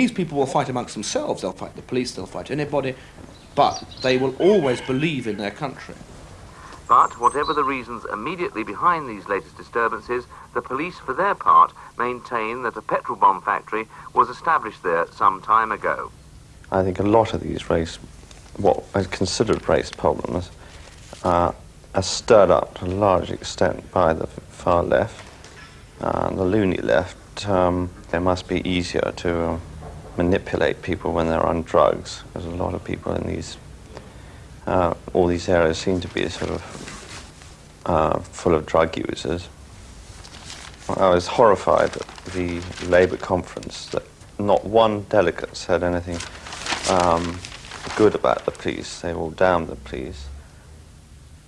These people will fight amongst themselves, they'll fight the police, they'll fight anybody, but they will always believe in their country. But whatever the reasons immediately behind these latest disturbances, the police, for their part, maintain that a petrol bomb factory was established there some time ago. I think a lot of these race, what are considered race problems, uh, are stirred up to a large extent by the far left, uh, the loony left. Um, it must be easier to uh, manipulate people when they're on drugs, There's a lot of people in these, uh, all these areas seem to be sort of uh, full of drug users. I was horrified at the Labour conference that not one delegate said anything um, good about the police. They all damned the police.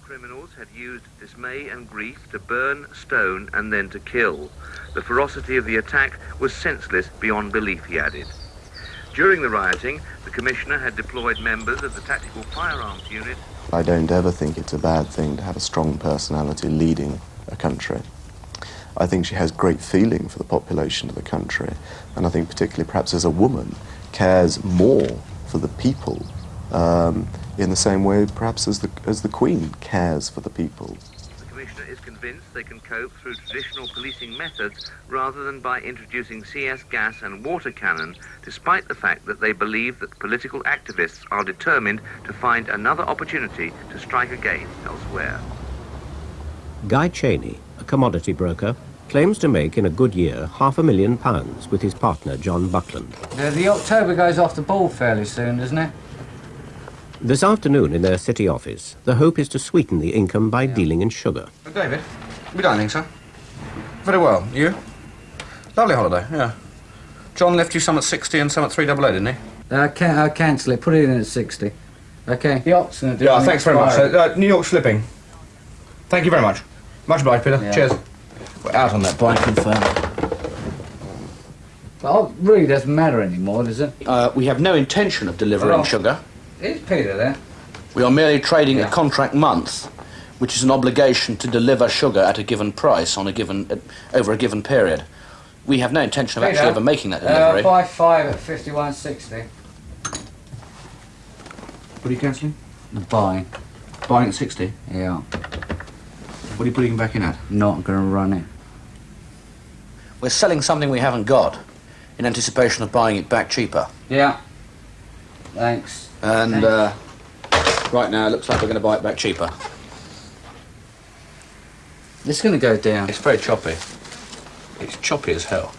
Criminals had used dismay and grief to burn, stone, and then to kill. The ferocity of the attack was senseless beyond belief, he added. During the rioting, the Commissioner had deployed members of the Tactical Firearms Unit. I don't ever think it's a bad thing to have a strong personality leading a country. I think she has great feeling for the population of the country, and I think particularly perhaps as a woman, cares more for the people um, in the same way perhaps as the, as the Queen cares for the people. The Commissioner convinced they can cope through traditional policing methods rather than by introducing CS gas and water cannon, despite the fact that they believe that political activists are determined to find another opportunity to strike again elsewhere. Guy Cheney, a commodity broker, claims to make in a good year half a million pounds with his partner John Buckland. The, the October goes off the ball fairly soon, doesn't it? This afternoon in their city office, the hope is to sweeten the income by yeah. dealing in sugar. David, we dining, sir? Very well. You? Lovely holiday, yeah. John left you some at 60 and some at 388, didn't he? Uh, can I'll cancel it. Put it in at 60. Okay. The Ox going to Yeah, thanks very much. Uh, New York slipping. Thank you very much. Much obliged, Peter. Yeah. Cheers. We're out on that bike, confirmed. Well, it really doesn't matter anymore, does it? Uh, we have no intention of delivering well, sugar. Is Peter there? We are merely trading yeah. a contract month, which is an obligation to deliver sugar at a given price on a given uh, over a given period. We have no intention of Peter, actually ever making that delivery. Uh, buy five at fifty-one sixty. What are you cancelling? Buying. Buying at sixty? Yeah. What are you putting back in at? Not going to run it. We're selling something we haven't got in anticipation of buying it back cheaper. Yeah. Thanks. And uh, right now, it looks like we're going to buy it back cheaper. It's going to go down. It's very choppy. It's choppy as hell.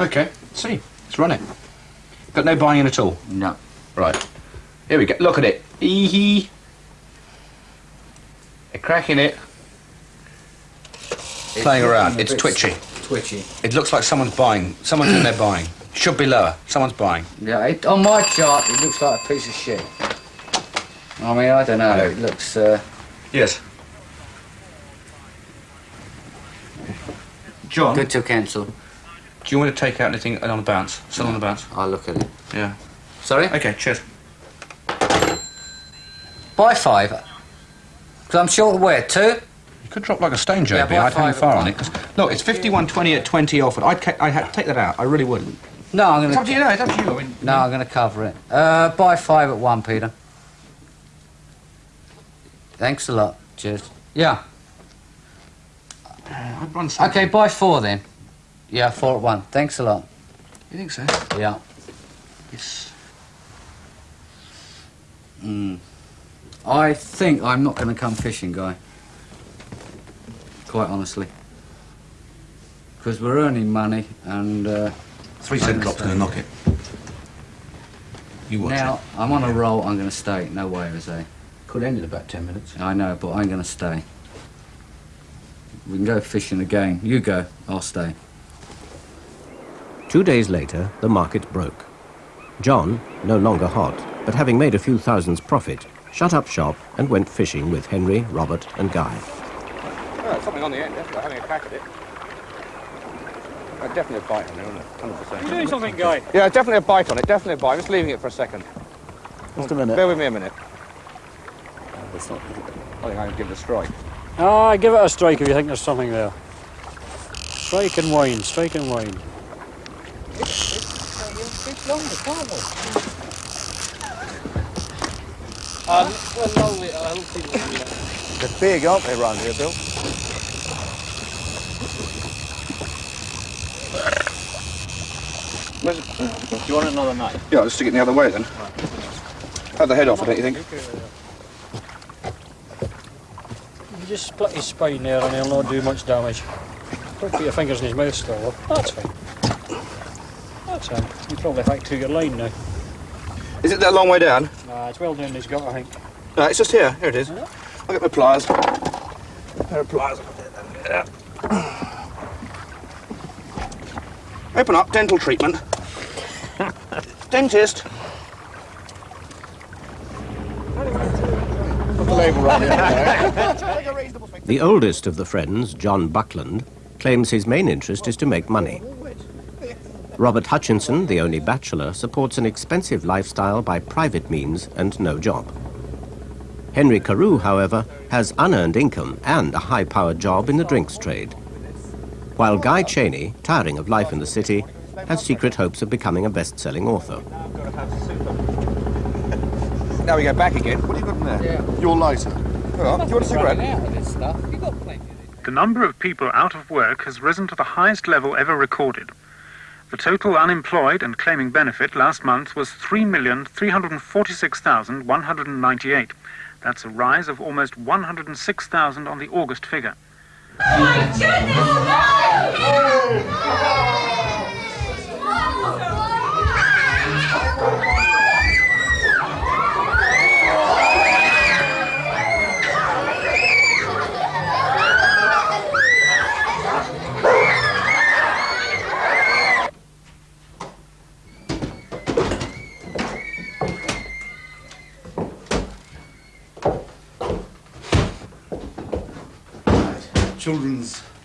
Okay, see. Let's run it. Got no buying in at all? No. Right. Here we go. Look at it. Eehee. They're cracking it. It's Playing around. It's twitchy. Twitchy. It looks like someone's buying. Someone's in there buying. Should be lower. Someone's buying. Yeah, it, on my chart, it looks like a piece of shit. I mean, I don't know. Hello. It looks. Uh... Yes. John. Good to cancel. Do you want to take out anything on the bounce? Still no. on the bounce? I'll look at it. Yeah. Sorry? Okay, cheers. Buy five. Because I'm short of where? Two? You could drop like a stone, JB. Yeah, I'd hang far on it. Look, it's 51.20 at 20 offered. I'd, I'd take that out. I really would. No, I'm going to... It's up to you. No, it's up to you. I mean, no, I'm going to cover it. Uh, buy five at one, Peter. Thanks a lot. Cheers. Yeah. Uh, I'd run some. Okay, buy four then. Yeah, four at one. Thanks a lot. You think so? Yeah. Yes. Hmm. I think I'm not going to come fishing, Guy. Quite honestly. Because we're earning money and... Uh, Three cent drop's going to knock it. You watch Now, it. I'm on yeah. a roll, I'm going to stay. No way, Jose. Could end in about ten minutes. I know, but I'm going to stay. We can go fishing again. You go, I'll stay. Two days later, the market broke. John, no longer hot, but having made a few thousands profit, shut up shop and went fishing with Henry, Robert and Guy. Oh, something on the end, definitely. Having a crack at it. Uh, definitely a bite on it, isn't it? 100%. You doing something, Guy? Yeah, definitely a bite on it, definitely a bite. I'm just leaving it for a second. Just a minute. Bear with me a minute. It's not, I think I'm going give it a strike. Ah, give it a strike if you think there's something there. Strike and wine, strike and wine. It's longer, can't we? Um, well, no, I don't think They're big, aren't they, around here, Bill? Do you want another knife? Yeah, I'll stick it the other way then. Cut the head off, don't you think? You just split his spine there and he'll not do much damage. Don't put your fingers in his mouth still, though. That's fine. That's fine. You probably hacked to your line now. Is it that long way down? Nah, it's well down his gut, I think. No, it's just here. Here it is. I'll get my pliers. A pair of pliers. Open up, dental treatment. Dentist. The oldest of the friends, John Buckland, claims his main interest is to make money. Robert Hutchinson, the only bachelor, supports an expensive lifestyle by private means and no job. Henry Carew, however, has unearned income and a high-powered job in the drinks trade. While Guy Cheney, tiring of life in the city, has secret hopes of becoming a best-selling author. Now we go back again. What have you got in there? Your lighter. Oh, do you want a cigarette? Running out of this stuff. You got plenty. The number of people out of work has risen to the highest level ever recorded. The total unemployed and claiming benefit last month was 3,346,198. That's a rise of almost 106,000 on the August figure. Oh Children's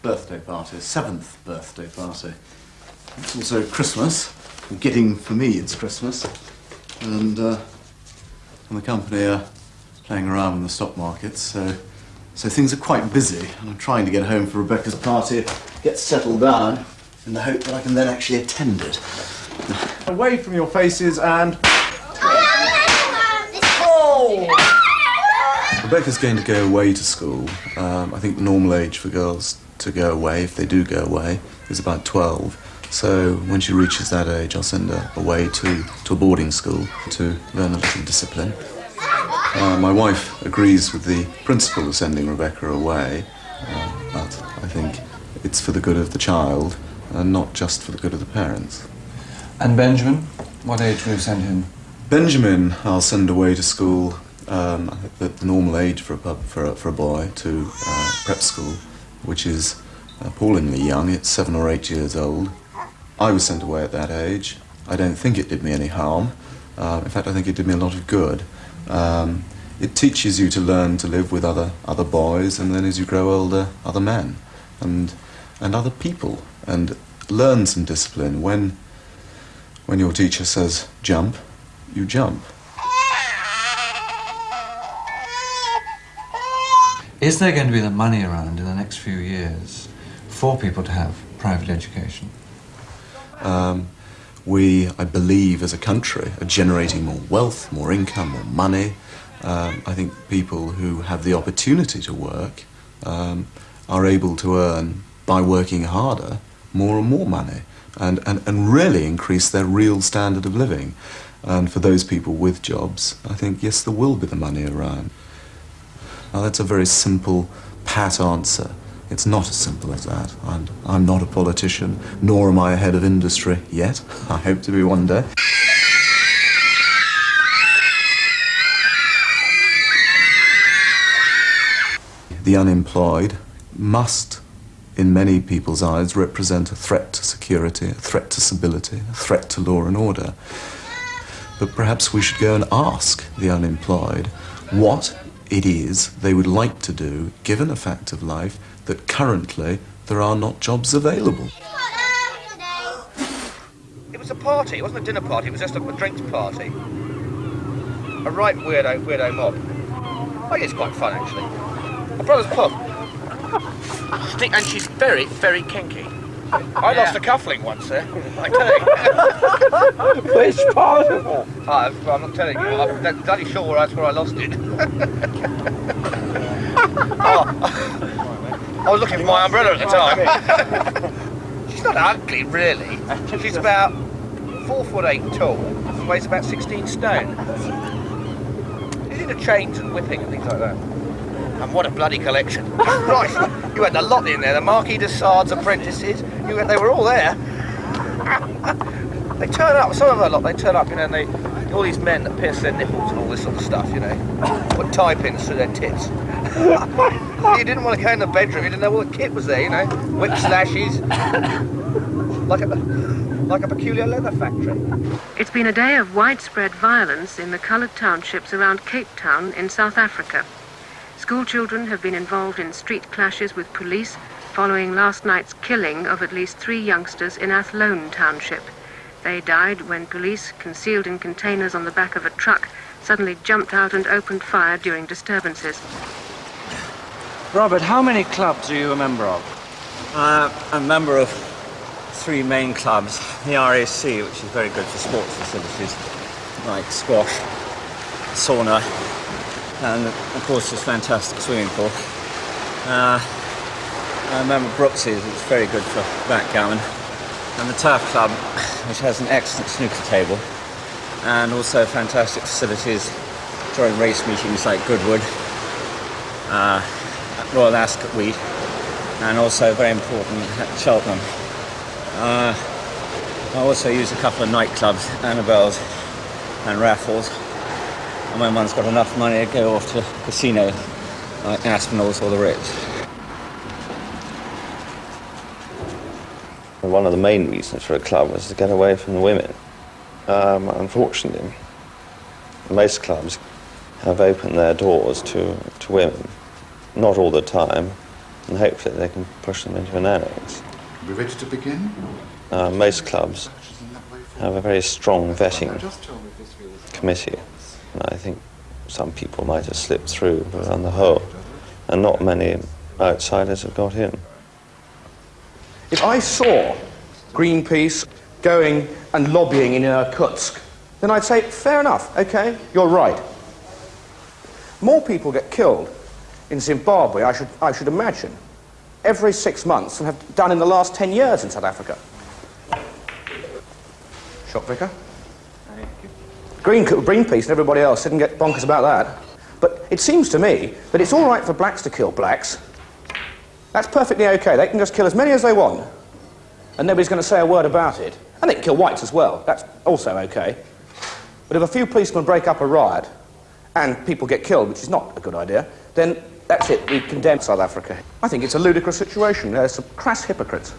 birthday party, seventh birthday party. It's also Christmas. Getting for me, it's Christmas. And, uh, and the company are playing around in the stock markets, so, so things are quite busy. And I'm trying to get home for Rebecca's party, get settled down, in the hope that I can then actually attend it. Away from your faces and... Rebecca's going to go away to school. Um, I think the normal age for girls to go away, if they do go away, is about 12. So when she reaches that age, I'll send her away to, to a boarding school to learn a little discipline. Uh, my wife agrees with the principle of sending Rebecca away, uh, but I think it's for the good of the child and not just for the good of the parents. And Benjamin, what age will you send him? Benjamin, I'll send away to school um, that the normal age for a, pub, for a, for a boy to uh, prep school, which is appallingly young. It's seven or eight years old. I was sent away at that age. I don't think it did me any harm. Uh, in fact, I think it did me a lot of good. Um, it teaches you to learn to live with other other boys, and then as you grow older, other men, and and other people, and learn some discipline. When when your teacher says jump, you jump. Is there going to be the money around in the next few years for people to have private education? Um, we, I believe, as a country, are generating more wealth, more income, more money. Um, I think people who have the opportunity to work um, are able to earn, by working harder, more and more money and, and, and really increase their real standard of living. And for those people with jobs, I think, yes, there will be the money around. Now, that's a very simple, pat answer. It's not as simple as that. I'm, I'm not a politician, nor am I a head of industry yet. I hope to be one day. The unemployed must, in many people's eyes, represent a threat to security, a threat to stability, a threat to law and order. But perhaps we should go and ask the unemployed what it is they would like to do, given a fact of life that currently there are not jobs available. It was a party. It wasn't a dinner party. It was just a, a drinks party. A right weirdo, weirdo mob. I think it's quite fun, actually. My brother's pub. and she's very, very kinky. I lost a cufflink once there. I tell you. Which part of it? I, I'm not telling you. I'm bloody sure that's where I lost it. oh, I was looking for my umbrella at the time. She's not ugly, really. She's about four foot eight tall and weighs about 16 stone. She's into chains and whipping and things like that. And what a bloody collection. right, you had a lot in there. The Marquis de Sade's apprentices, you they were all there. they turn up, some of a lot, they turn up, you know, and they, all these men that pierce their nipples and all this sort of stuff, you know, put tie pins through their tits. you didn't want to go in the bedroom, you didn't know what kit was there, you know, whip slashes, like a, like a peculiar leather factory. It's been a day of widespread violence in the coloured townships around Cape Town in South Africa. School children have been involved in street clashes with police following last night's killing of at least three youngsters in Athlone Township. They died when police, concealed in containers on the back of a truck, suddenly jumped out and opened fire during disturbances. Robert, how many clubs are you a member of? Uh, I'm a member of three main clubs. The RAC, which is very good for sports facilities, like squash, sauna, and of course this fantastic swimming pool. Uh, I remember Brooks's, it's very good for backgammon, and the Turf Club, which has an excellent snooker table, and also fantastic facilities during race meetings like Goodwood, uh, Royal Ascot Wheat, and also very important at Cheltenham. Uh, I also use a couple of nightclubs, Annabel's and Raffles, and when one's got enough money to go off to a casino like Aspinall's or the Ritz. One of the main reasons for a club was to get away from the women. Um, unfortunately, most clubs have opened their doors to, to women, not all the time, and hopefully they can push them into an annex. Are we ready to begin? Uh, most clubs have a very strong vetting committee, and I think some people might have slipped through, but on the whole, and not many outsiders have got in. If I saw Greenpeace going and lobbying in Irkutsk, then I'd say, fair enough, okay, you're right. More people get killed in Zimbabwe, I should, I should imagine, every six months than have done in the last 10 years in South Africa. Shop Vicar? Green, Greenpeace and everybody else didn't get bonkers about that. But it seems to me that it's all right for blacks to kill blacks. That's perfectly okay. They can just kill as many as they want. And nobody's going to say a word about it. And they can kill whites as well. That's also okay. But if a few policemen break up a riot and people get killed, which is not a good idea, then that's it. We condemn South Africa. I think it's a ludicrous situation. There's some crass hypocrites.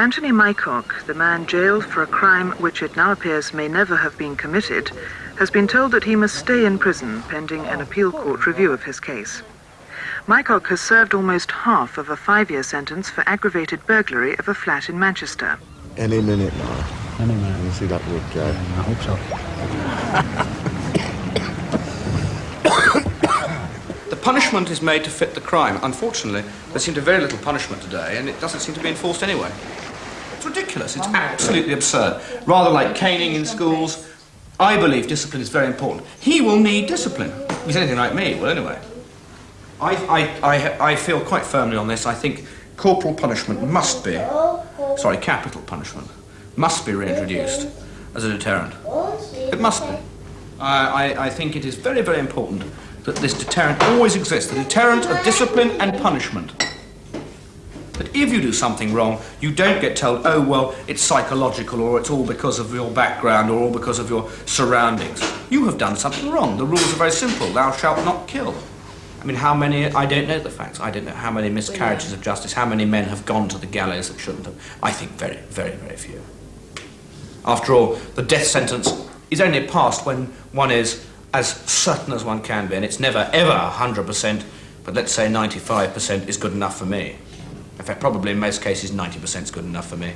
Anthony Mycock, the man jailed for a crime which it now appears may never have been committed, has been told that he must stay in prison pending an appeal court review of his case. Mycock has served almost half of a five-year sentence for aggravated burglary of a flat in Manchester. Any minute now. Any minute. You see that wood go. I hope so. The punishment is made to fit the crime. Unfortunately, there seemed to be very little punishment today, and it doesn't seem to be enforced anyway. It's ridiculous. It's absolutely absurd. Rather like caning in schools, I believe discipline is very important. He will need discipline. If he's anything like me, well, anyway. I, I, I, I feel quite firmly on this. I think corporal punishment must be, sorry, capital punishment, must be reintroduced as a deterrent. It must be. I, I, I think it is very, very important that this deterrent always exists, the deterrent of discipline and punishment. That if you do something wrong, you don't get told, oh, well, it's psychological, or it's all because of your background, or all because of your surroundings. You have done something wrong. The rules are very simple. Thou shalt not kill. I mean, how many, I don't know the facts. I don't know how many miscarriages of justice, how many men have gone to the gallows that shouldn't have. I think very, very, very few. After all, the death sentence is only passed when one is as certain as one can be, and it's never, ever 100%, but let's say 95% is good enough for me. In fact, probably in most cases, 90% is good enough for me.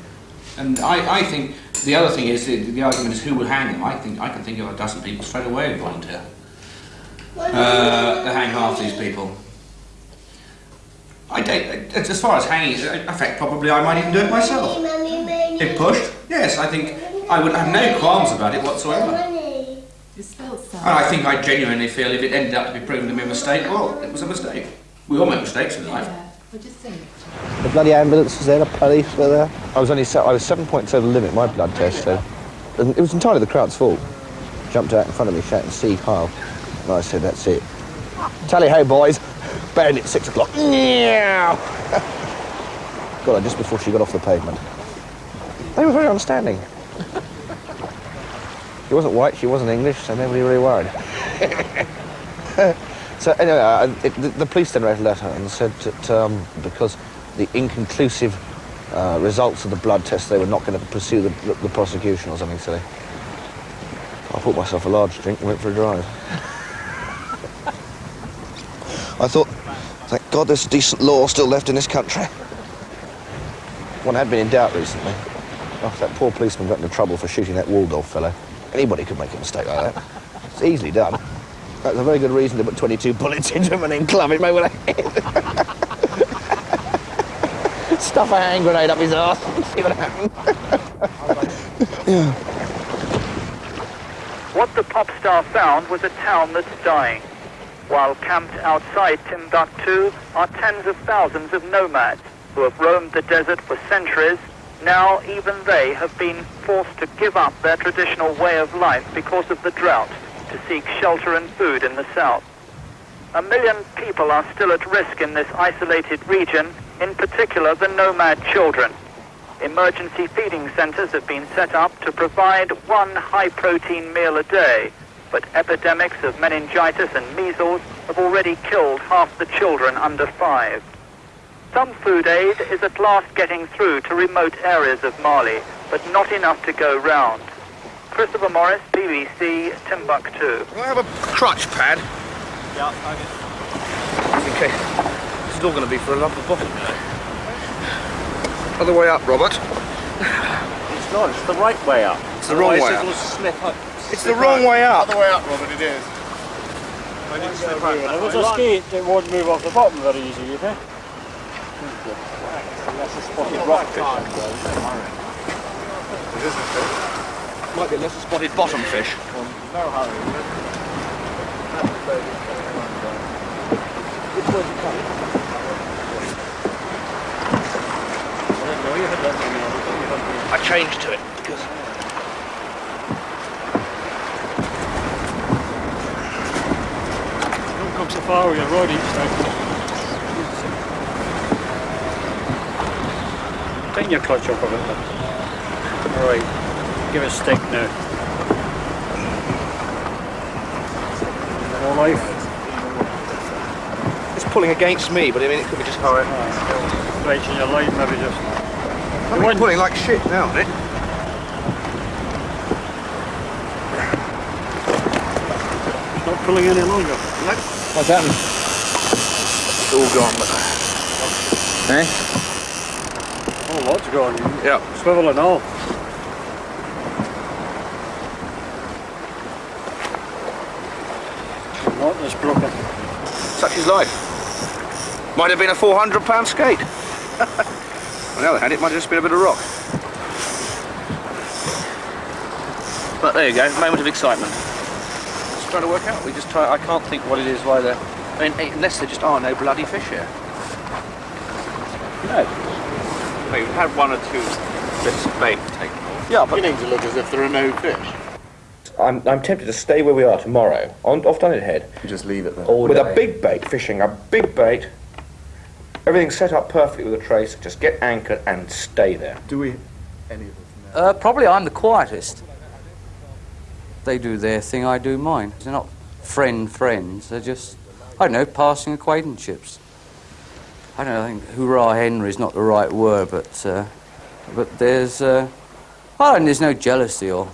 And I, I think the other thing is, the, the argument is who will hang them. I think I can think of a dozen people straight away who volunteer. Uh, to hang half these people. I don't, as far as hanging in fact, probably I might even do it myself. If pushed, yes, I think I would have no qualms about it whatsoever. And I think I genuinely feel if it ended up to be proven to be a mistake, well, it was a mistake. We all make mistakes in life. The bloody ambulance was there, the police were there. I was only se- I was seven points over the limit, my blood test, so. And it was entirely the crowd's fault. Jumped out in front of me shouting, Sieg Heil. And I said, that's it. Tally ho, boys. Band at six o'clock. Meow. Got her just before she got off the pavement. They were very understanding. She wasn't white, she wasn't English, so nobody really worried. So anyway, I, it, the, the police then wrote a letter and said that um, because the inconclusive uh, results of the blood test, they were not going to pursue the, the, the prosecution or something silly. I bought myself a large drink and went for a drive. I thought, thank God there's decent law still left in this country. One had been in doubt recently. Oh, that poor policeman got into trouble for shooting that Waldorf fellow. Anybody could make a mistake like that. It's easily done. That's a very good reason to put 22 bullets into and then club over the head. Stuff a hand grenade up his and see what happens. yeah. What the pop star found was a town that's dying. While camped outside Timbuktu are tens of thousands of nomads who have roamed the desert for centuries. Now even they have been forced to give up their traditional way of life because of the drought to seek shelter and food in the south. A million people are still at risk in this isolated region, in particular the nomad children. Emergency feeding centers have been set up to provide one high-protein meal a day, but epidemics of meningitis and measles have already killed half the children under five. Some food aid is at last getting through to remote areas of Mali, but not enough to go round. Christopher Morris, BBC, Timbuktu. Can I have a crutch pad? Yeah, I guess. Okay. This is all going to be for a lump of bottom. Other way up, Robert. It's not, it's the right way up. It's the wrong way Otherwise up. it'll slip up. It's the wrong way up. Other way up, Robert, it is. I didn't If it was a skate, it won't move off the bottom very easy, you think? Unless it's spotted rockfish. Might be less spotted bottom fish. No hurry. Which way's it coming? I changed to it because Don't come so far with your rod each time. Tighten your clutch up a bit. Alright, give a stick now. More life. it's pulling against me, but I mean it could be just how it. Right your line, maybe just. I mean, pulling like shit now, isn't it? It's not pulling any longer. What's happened? It's all gone. But... Eh? Oh, lots gone. Yeah. Swivel and all. Not that's broken. Such is life. Might have been a 400 pound skate. On the other hand, it might have just been a bit of rock. But there you go, moment of excitement. Just trying to work out. We just try. I can't think what it is. Why they're. I mean, unless there just are no bloody fish here. No. You've had one or two bits of bait taken off. Yeah, but beginning to look as if there are no fish. I'm, I'm tempted to stay where we are tomorrow, on, off Dunnet Head, You just leave it there. with a big bait, fishing a big bait, everything set up perfectly with a trace, just get anchored and stay there. Do we, any of us know? Uh, probably I'm the quietest. They do their thing, I do mine. They're not friend friends. They're just, I don't know, passing acquaintanceships. I don't know, I think hurrah Henry is not the right word, but uh, but there's, uh, I don't, there's no jealousy or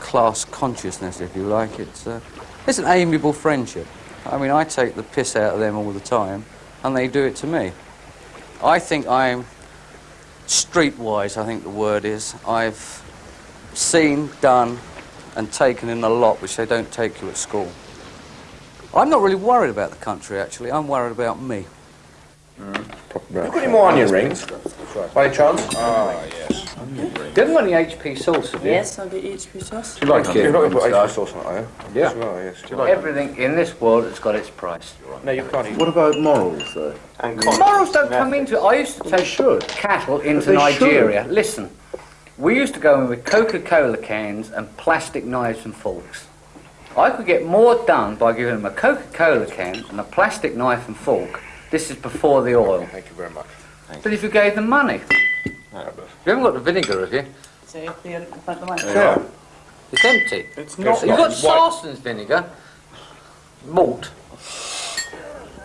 class consciousness, if you like. It's uh, it's an amiable friendship. I mean, I take the piss out of them all the time, and they do it to me. I think I'm streetwise. I think the word is. I've seen, done, and taken in a lot which they don't take you at school. I'm not really worried about the country, actually. I'm worried about me. You got any more onion rings? By chance? Ah, yes. You haven't got any HP sauce, have you? Yes, I'll get HP sauce. Do you like it? You're not going to put HP sauce. sauce on it, are you? Yeah. As well, yes. Do you like it? Everything in this world has got its price. No, you can't eat. What about morals, though? And Morals don't come into it. I used to take cattle into they Nigeria. Listen, we used to go in with Coca-Cola cans and plastic knives and forks. I could get more done by giving them a Coca-Cola can and a plastic knife and fork. This is before the oil. Thank you very much. But if you gave them money, you haven't got the vinegar, have you? So you have the money. Yeah. It's empty. It's You've got Sarson's vinegar, malt.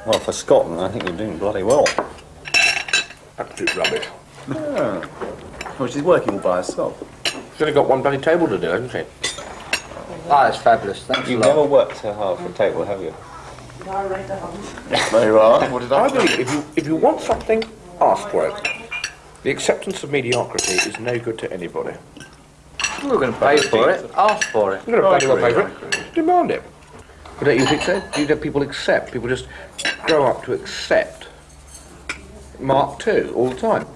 Well, for Scotland, I think you're doing bloody well. Absolute rubbish. Yeah. Well, she's working all by herself. She's only got one bloody table to do, hasn't she? Ah, it's fabulous. Thanks You've a lot. never worked so hard for a table, have you? There you are. What did I I believe if you if you want something, ask for it. The acceptance of mediocrity is no good to anybody. We're going to pay for it. Ask for it. You're going to pay for it. Demand it. But don't you think so? Do you think people accept? People just grow up to accept Mark II all the time.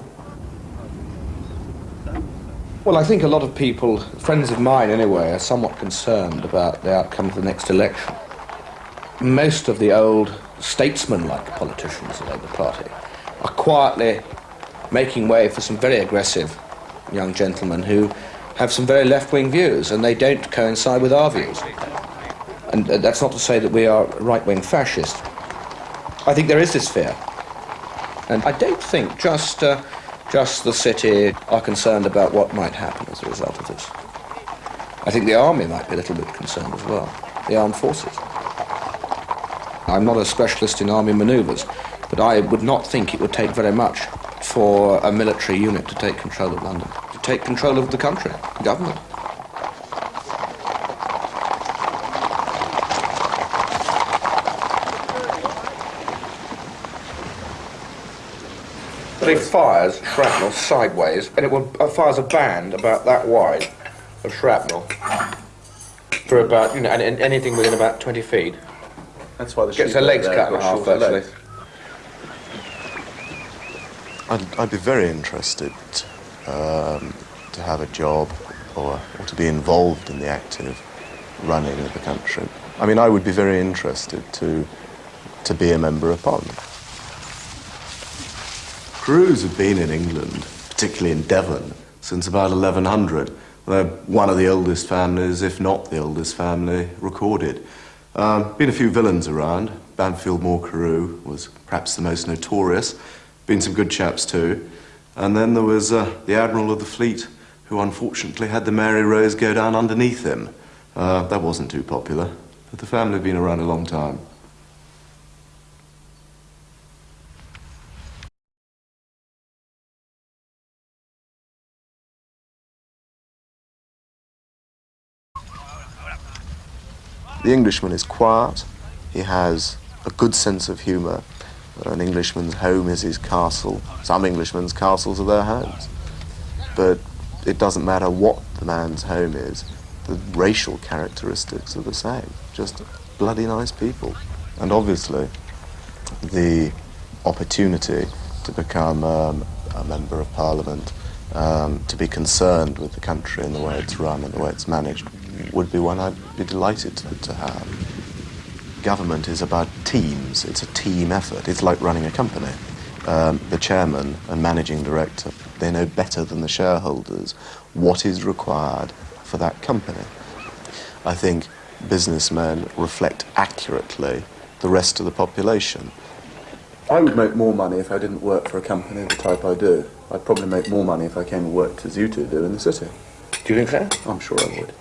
Well, I think a lot of people, friends of mine anyway, are somewhat concerned about the outcome of the next election. Most of the old statesman-like politicians of the Labour Party are quietly making way for some very aggressive young gentlemen who have some very left-wing views, and they don't coincide with our views. And uh, that's not to say that we are right-wing fascist. I think there is this fear. And I don't think just, uh, just the city are concerned about what might happen as a result of this. I think the army might be a little bit concerned as well, the armed forces. I'm not a specialist in army manoeuvres, but I would not think it would take very much for a military unit to take control of London, to take control of the country, the government. But it fires shrapnel sideways, and it will uh, fires a band about that wide of shrapnel for about you know, and, and anything within about 20 feet. That's why the Gets sheep her legs cut there in half, actually. I'd, I'd be very interested um, to have a job or, or to be involved in the active running of the country. I mean, I would be very interested to, to be a member of parliament. Carews have been in England, particularly in Devon, since about 1100. They're one of the oldest families, if not the oldest family, recorded. Um, been a few villains around. Bampfylde Moore Carew was perhaps the most notorious. Been some good chaps too. And then there was uh, the Admiral of the Fleet, who unfortunately had the Mary Rose go down underneath him. Uh, that wasn't too popular, but the family have been around a long time. The Englishman is quiet. He has a good sense of humour. An Englishman's home is his castle. Some Englishmen's castles are their homes. But it doesn't matter what the man's home is, the racial characteristics are the same. Just bloody nice people. And obviously, the opportunity to become um, a member of parliament, um, to be concerned with the country and the way it's run and the way it's managed, would be one I'd be delighted to, to have. Government is about teams. It's a team effort. It's like running a company. Um, the chairman and managing director, they know better than the shareholders what is required for that company. I think businessmen reflect accurately the rest of the population. I would make more money if I didn't work for a company of the type I do. I'd probably make more money if I came and worked as you two do in the city. Do you think so? I'm sure I would.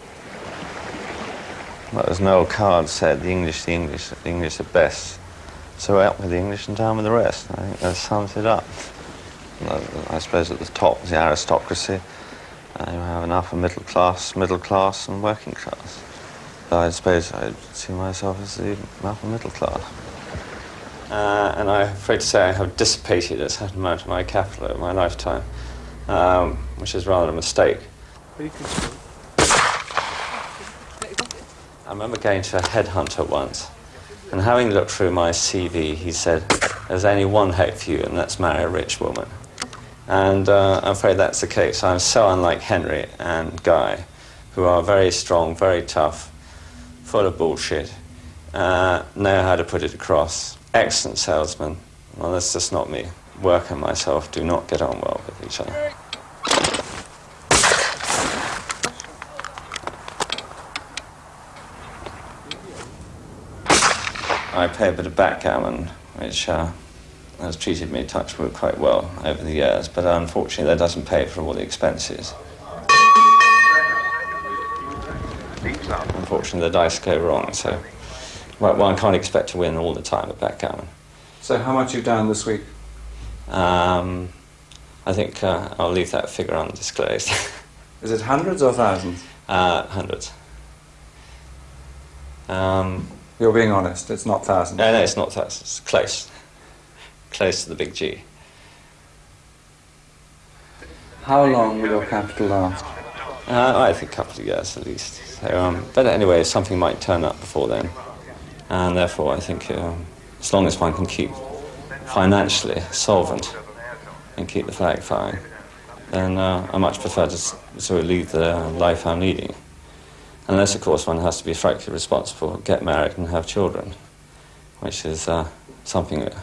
Well, as Noel Coward said, the English, the English, the English are best. So out with the English and down with the rest. I think that sums it up. I, I suppose at the top is the aristocracy. Uh, you have an upper middle class, middle class, and working class. But I suppose I see myself as the upper middle class. Uh, and I'm afraid to say I have dissipated a certain amount of my capital over my lifetime, um, which is rather a mistake. I remember going to a headhunter once, and having looked through my CV, he said, There's only one hope for you, and that's marry a rich woman. And uh, I'm afraid that's the case. I'm so unlike Henry and Guy, who are very strong, very tough, full of bullshit, uh, know how to put it across, excellent salesman. Well, that's just not me. Work and myself do not get on well with each other. I play a bit of backgammon, which uh, has treated me, touch wood, quite well over the years, but unfortunately that doesn't pay for all the expenses. Unfortunately, the dice go wrong, so well, one can't expect to win all the time at backgammon. So how much you've done this week? Um, I think uh, I'll leave that figure undisclosed. Is it hundreds or thousands? Uh, hundreds. Um, You're being honest, it's not thousands. no, no, it's not thousands. It's close. Close to the big G. How long will your capital last? Uh, I think a couple of years at least. So, um, but anyway, something might turn up before then. And therefore, I think um, as long as one can keep financially solvent and keep the flag flying, then uh, I much prefer to sort of lead the life I'm leading. Unless, of course, one has to be frightfully responsible, get married and have children, which is uh, something that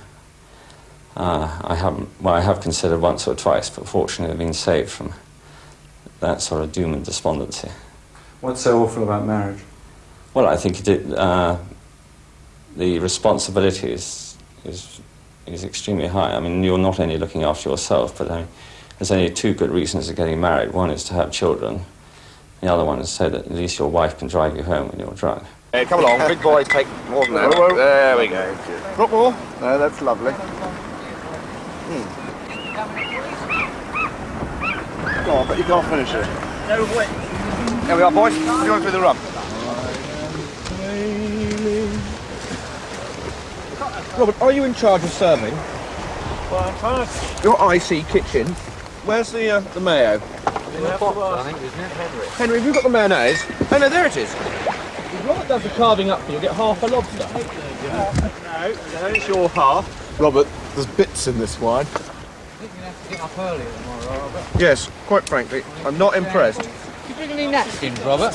uh, I haven't, well, I have considered once or twice, but fortunately I've been saved from that sort of doom and despondency. What's so awful about marriage? Well, I think it, uh, the responsibility is, is, is extremely high. I mean, you're not only looking after yourself, but I mean, there's only two good reasons for getting married. One is to have children. The other one is so that at least your wife can drive you home when you're drunk. Hey, come along, big boy, take more than that. Whoa, whoa. There we go. Drop more. No, that's lovely. Go on, but you can't finish it. No way. Here we are, boys. Going through the rum. Robert, are you in charge of serving? Well, I'm trying to... Your IC kitchen. Where's the uh, the mayo? I think, isn't it, Henry? Henry, have you got the mayonnaise? Oh no, there it is. If Robert does the carving up for you, get half a lobster. No, no, it's your half. Robert, there's bits in this wine. I think you're going to have to get up early tomorrow, Robert. Yes, quite frankly, I'm not impressed. You bring any napkins, Robert?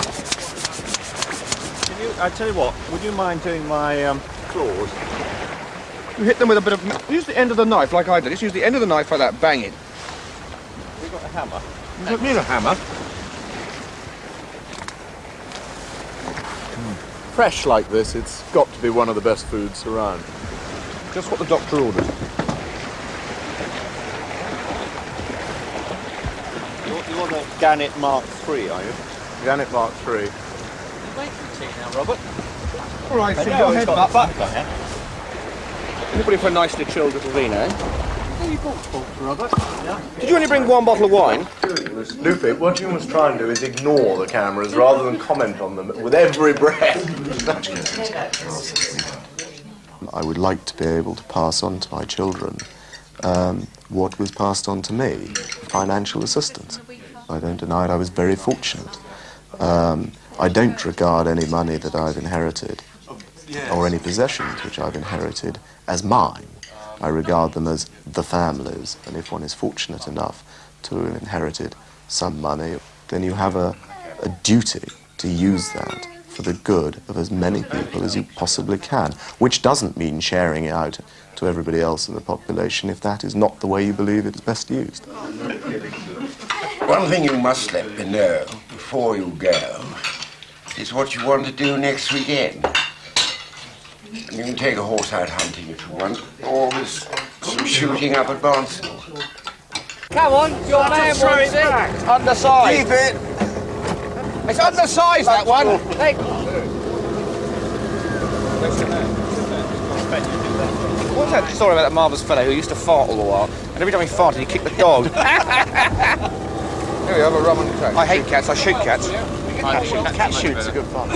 Can you, I tell you what, would you mind doing my um, claws? You hit them with a bit of. Use the end of the knife like I did. Just use the end of the knife like that. Bang it. We've got a hammer. You don't need a hammer. Hmm. Fresh like this, it's got to be one of the best foods around. Just what the doctor ordered. You're, you're the Gannett Mark III, are you? Gannett Mark III. Wait for tea now, Robert. All right, so know, go it's ahead, got Buck. the fat Anybody for a nicely chilled little vino? Yeah? You bought folks, Robert. Did you only bring one bottle of wine? Lupe, what you must try and do is ignore the cameras rather than comment on them with every breath. I would like to be able to pass on to my children um, what was passed on to me financial assistance. I don't deny it, I was very fortunate. Um, I don't regard any money that I've inherited or any possessions which I've inherited as mine. I regard them as the families, and if one is fortunate enough to have inherited some money, then you have a, a duty to use that for the good of as many people as you possibly can, which doesn't mean sharing it out to everybody else in the population if that is not the way you believe it is best used. One thing you must let me know before you go is what you want to do next weekend. You can take a horse out hunting if you want, or there's some shooting up at Barnstaple. Come on, your man wants it. Undersized. Keep it. It's undersized, that one. Hey. What's that story about that marvellous fellow who used to fart all the while, and every time he farted, he kicked the dog? Here we have a rum and coke. I hate cats. I shoot cats. Cat shoots a good fun.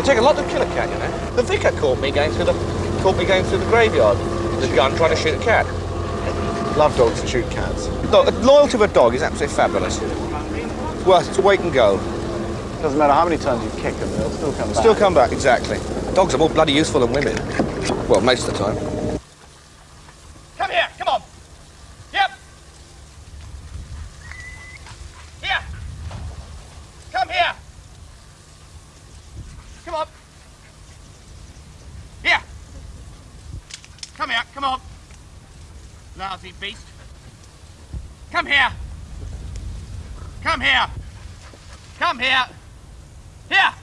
They take a lot to kill a cat, you know. The vicar caught me going through the caught me going through the graveyard with a gun trying to shoot a cat. Love dogs to shoot cats. Look, the loyalty of a dog is absolutely fabulous. It's worth its weight in gold. Doesn't matter how many times you kick them, they'll still come back. Still come back, exactly. Dogs are more bloody useful than women. Well, most of the time. Come here, come on. Yep. Here. Come here. Come on. Here. Come here, come on. Lousy beast. Come here. Come here. Come here. Here.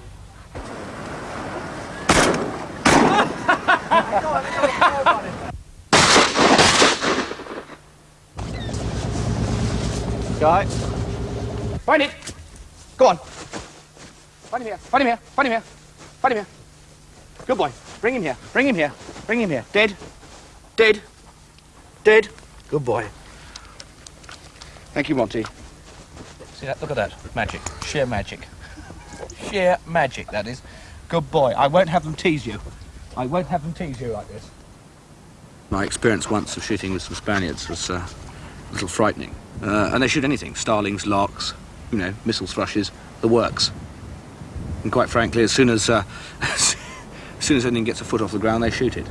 Guy. Find it. Go on. Find him here. Find him here. Find him here. Find him here. Good boy. Bring him here. Bring him here. Bring him here. Dead. Dead. Dead. Good boy. Thank you, Monty. See that? Look at that. Magic. Sheer magic. Sheer magic, that is. Good boy. I won't have them tease you. I won't have them tease you like this. My experience once of shooting with some Spaniards was uh, a little frightening. Uh, and they shoot anything starlings, larks, you know, mistle thrushes, the works. And quite frankly, as soon as, uh, as soon as anything gets a foot off the ground, they shoot it.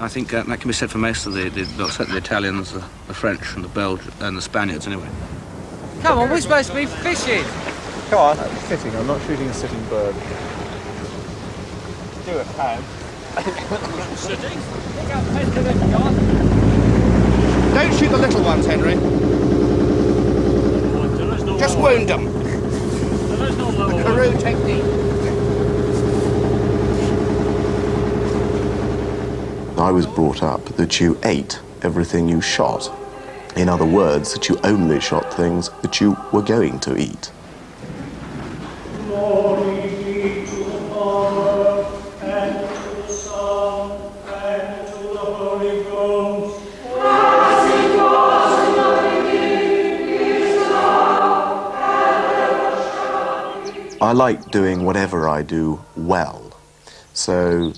I think uh, that can be said for most of the, the, well, certainly the Italians, the, the French, and the Belgians, and the Spaniards anyway. Come on, we're supposed to be fishing. Come on. That's sitting. I'm not shooting a sitting bird. Do it, Pam. Sitting? Don't shoot the little ones, Henry. Just wound them. The Carew technique. I was brought up that you ate everything you shot. In other words, that you only shot things that you were going to eat. I like doing whatever I do well. So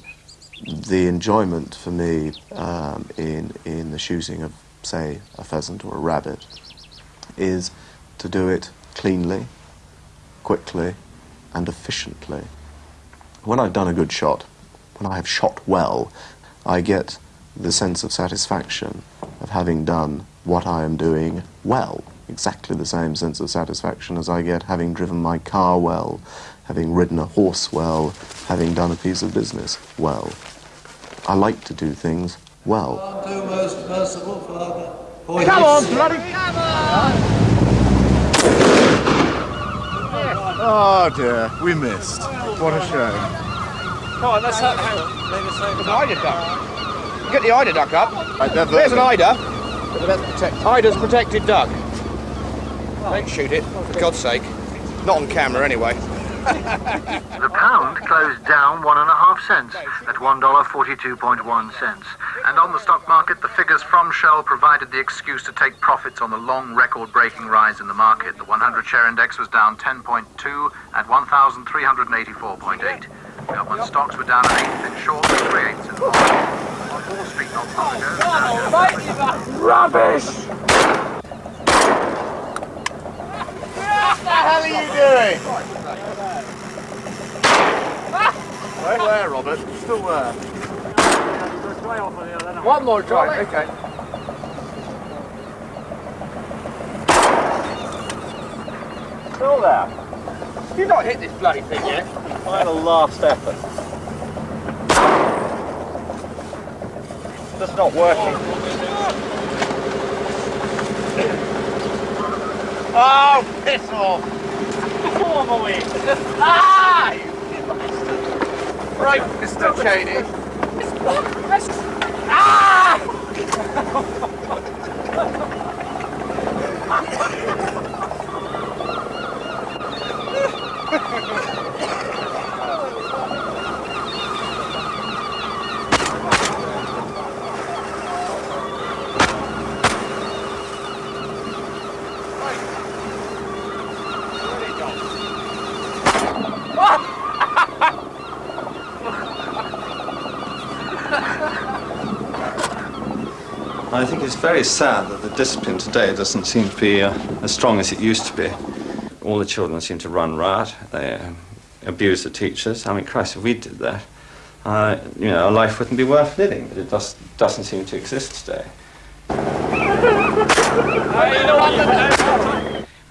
the enjoyment for me um, in, in the shooting of, say, a pheasant or a rabbit is to do it cleanly, quickly, and efficiently. When I've done a good shot, when I have shot well, I get the sense of satisfaction of having done what I am doing well. Exactly the same sense of satisfaction as I get having driven my car well, having ridden a horse well, having done a piece of business well. I like to do things well. Do most merciful Father. Come on, bloody... Oh dear, we missed. What a shame. Come on, let's have... Hang on. There's an eider duck. Get the eider duck up. Right, There's an vertical. eider. But that's protected. Eider's protected duck. Don't shoot it, for God's sake. Not on camera, anyway. The pound closed down one and a half cents at $1.42.1 cents. And on the stock market, the figures from Shell provided the excuse to take profits on the long record-breaking rise in the market. The 100 share index was down 10.2 at 1,384.8. Government stocks were down an eighth in short and three eighths in long. On Wall Street not long ago, the Dow Jones- Rubbish! What the hell are you doing? Where, Robert? Still there. One more try. Right, okay. Still there. You've not hit this bloody thing yet. Final last effort. Just not working. Oh, piss off! Come on, away! ah! Right, Mr. Cheney. Ah! very sad that the discipline today doesn't seem to be uh, as strong as it used to be. all the children seem to run riot. They um, abuse the teachers. I mean, Christ, if we did that, uh, you know, our life wouldn't be worth living. But it just doesn't seem to exist today.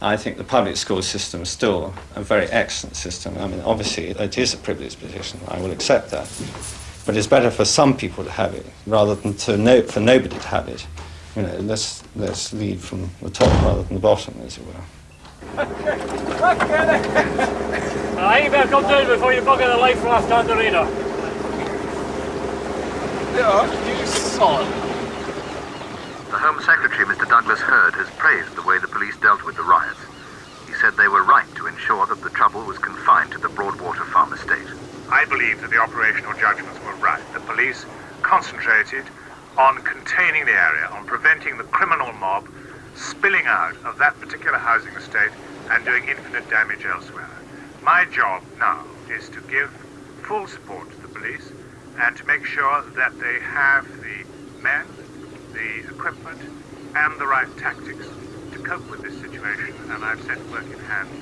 I think the public school system is still a very excellent system. I mean, obviously, it is a privileged position. I will accept that. But it's better for some people to have it rather than to no, for nobody to have it. You know, let's, let's lead from the top rather than the bottom, as it were. I think you better come down before you bugger the life raft on the radar. Yeah, you son. The Home Secretary, Mr. Douglas Hurd, has praised the way the police dealt with the riots. He said they were right to ensure that the trouble was confined to the Broadwater Farm Estate. I believe that the operational judgments were right. The police concentrated on containing the area, on preventing the criminal mob spilling out of that particular housing estate and doing infinite damage elsewhere. My job now is to give full support to the police and to make sure that they have the men, the equipment, and the right tactics to cope with this situation. And I've set work in hand